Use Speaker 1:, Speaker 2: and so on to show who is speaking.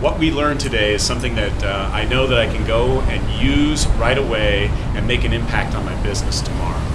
Speaker 1: what we learned today is something that uh, I know that I can go and use right away and make an impact on my business tomorrow.